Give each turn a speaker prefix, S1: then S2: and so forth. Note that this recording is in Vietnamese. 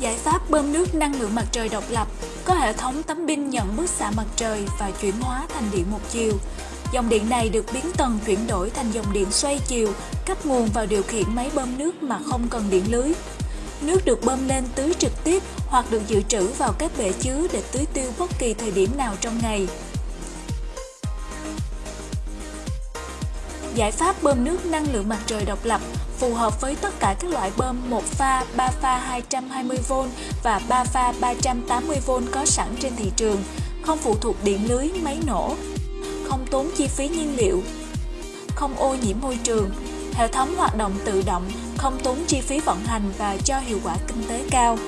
S1: Giải pháp bơm nước năng lượng mặt trời độc lập có hệ thống tấm pin nhận bức xạ mặt trời và chuyển hóa thành điện một chiều. Dòng điện này được biến tần chuyển đổi thành dòng điện xoay chiều, cấp nguồn vào điều khiển máy bơm nước mà không cần điện lưới. Nước được bơm lên tưới trực tiếp hoặc được dự trữ vào các bể chứa để tưới tiêu bất kỳ thời điểm nào trong ngày. Giải pháp bơm nước năng lượng mặt trời độc lập phù hợp với tất cả các loại bơm 1 pha, 3 pha 220V và 3 pha 380V có sẵn trên thị trường, không phụ thuộc điện lưới, máy nổ, không tốn chi phí nhiên liệu, không ô nhiễm môi trường, hệ thống hoạt động tự động, không tốn chi phí vận hành và cho hiệu quả kinh tế cao.